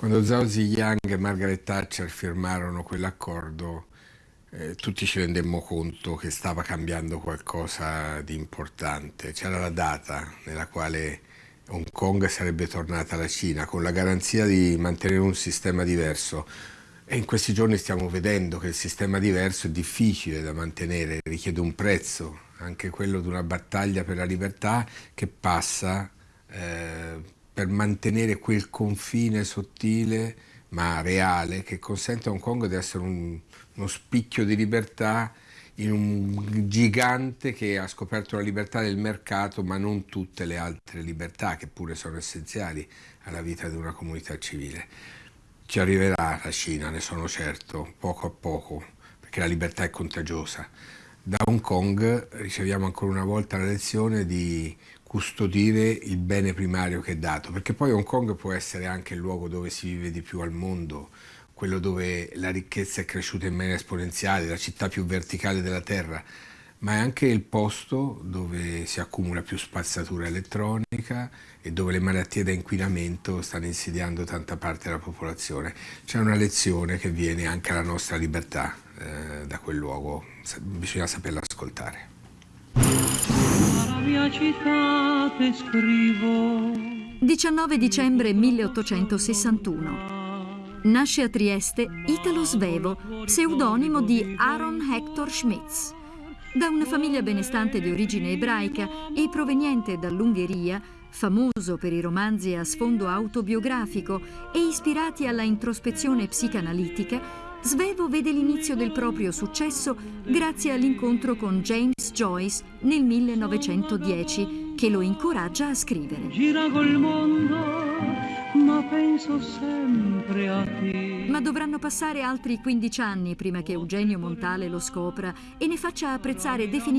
Quando Zhao Ziyang e Margaret Thatcher firmarono quell'accordo, eh, tutti ci rendemmo conto che stava cambiando qualcosa di importante. C'era la data nella quale Hong Kong sarebbe tornata alla Cina, con la garanzia di mantenere un sistema diverso. E in questi giorni stiamo vedendo che il sistema diverso è difficile da mantenere, richiede un prezzo, anche quello di una battaglia per la libertà che passa eh, per mantenere quel confine sottile ma reale che consente a Hong Kong di essere un, uno spicchio di libertà in un gigante che ha scoperto la libertà del mercato ma non tutte le altre libertà che pure sono essenziali alla vita di una comunità civile. Ci arriverà la Cina, ne sono certo, poco a poco, perché la libertà è contagiosa. Da Hong Kong riceviamo ancora una volta la lezione di custodire il bene primario che è dato, perché poi Hong Kong può essere anche il luogo dove si vive di più al mondo, quello dove la ricchezza è cresciuta in maniera esponenziale, la città più verticale della terra, ma è anche il posto dove si accumula più spazzatura elettronica e dove le malattie da inquinamento stanno insidiando tanta parte della popolazione. C'è una lezione che viene anche alla nostra libertà eh, da quel luogo, bisogna saperla ascoltare mia città te scrivo. 19 dicembre 1861. Nasce a Trieste Italo Svevo, pseudonimo di Aaron Hector Schmitz. Da una famiglia benestante di origine ebraica e proveniente dall'Ungheria, famoso per i romanzi a sfondo autobiografico e ispirati alla introspezione psicanalitica, Svevo vede l'inizio del proprio successo grazie all'incontro con James Joyce nel 1910, che lo incoraggia a scrivere. Gira col mondo, ma penso sempre a te. Ma dovranno passare altri 15 anni prima che Eugenio Montale lo scopra e ne faccia apprezzare definitivamente